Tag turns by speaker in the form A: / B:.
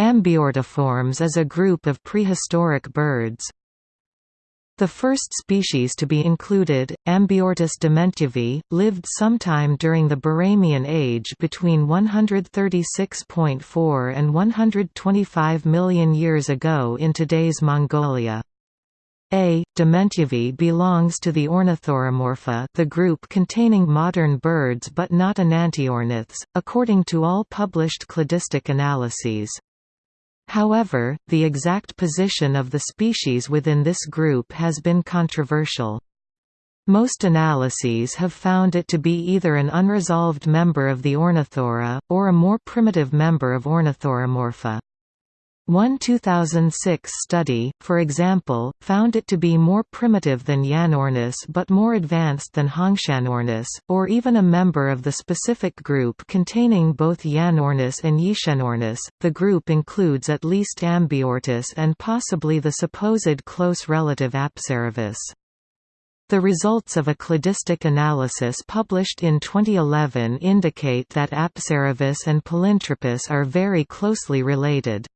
A: Ambiortiformes is a group of prehistoric birds. The first species to be included, Ambiortus dementjevi, lived sometime during the Barremian age between 136.4 and 125 million years ago in today's Mongolia. A. dementjevi belongs to the Ornithuromorpha the group containing modern birds but not enantiorniths, according to all published cladistic analyses. However, the exact position of the species within this group has been controversial. Most analyses have found it to be either an unresolved member of the Ornithurae, or a more primitive member of Ornithuromorpha. One 2006 study, for example, found it to be more primitive than Yanornis but more advanced than Hongshanornis, or even a member of the specific group containing both Yanornis and Yixianornis. The group includes at least Ambiortus and possibly the supposed close relative Apsaravis. The results of a cladistic analysis published in 2011 indicate that Apsaravis and Palintropus are very closely related.